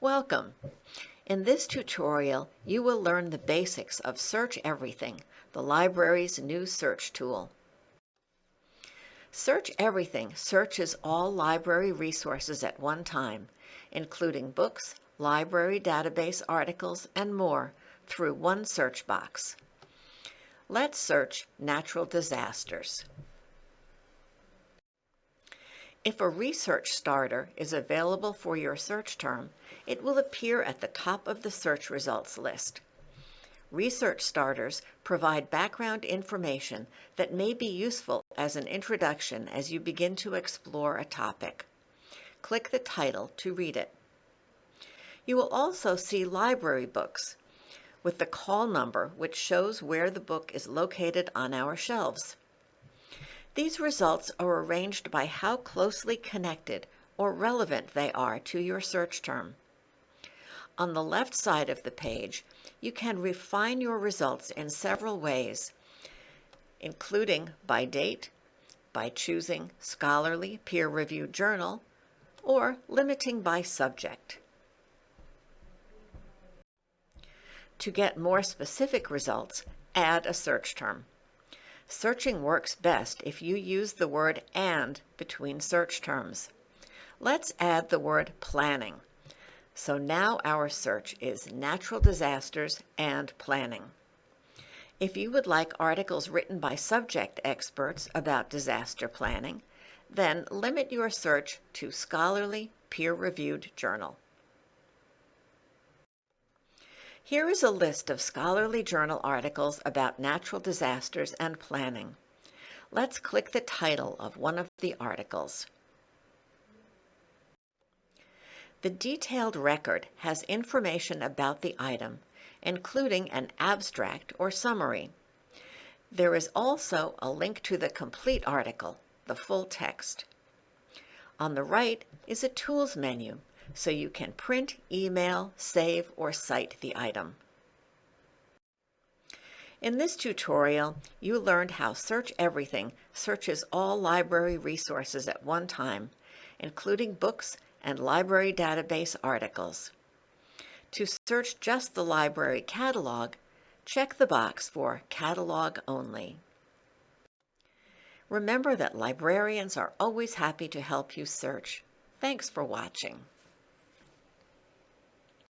Welcome! In this tutorial, you will learn the basics of Search Everything, the library's new search tool. Search Everything searches all library resources at one time, including books, library database articles, and more through one search box. Let's search natural disasters. If a research starter is available for your search term, it will appear at the top of the search results list. Research starters provide background information that may be useful as an introduction as you begin to explore a topic. Click the title to read it. You will also see library books with the call number which shows where the book is located on our shelves. These results are arranged by how closely connected or relevant they are to your search term. On the left side of the page, you can refine your results in several ways, including by date, by choosing scholarly peer-reviewed journal, or limiting by subject. To get more specific results, add a search term. Searching works best if you use the word and between search terms. Let's add the word planning. So now our search is natural disasters and planning. If you would like articles written by subject experts about disaster planning, then limit your search to scholarly, peer-reviewed journal. Here is a list of scholarly journal articles about natural disasters and planning. Let's click the title of one of the articles. The detailed record has information about the item, including an abstract or summary. There is also a link to the complete article, the full text. On the right is a Tools menu so you can print, email, save, or cite the item. In this tutorial, you learned how Search Everything searches all library resources at one time, including books and library database articles. To search just the library catalog, check the box for Catalog Only. Remember that librarians are always happy to help you search. Thanks for watching.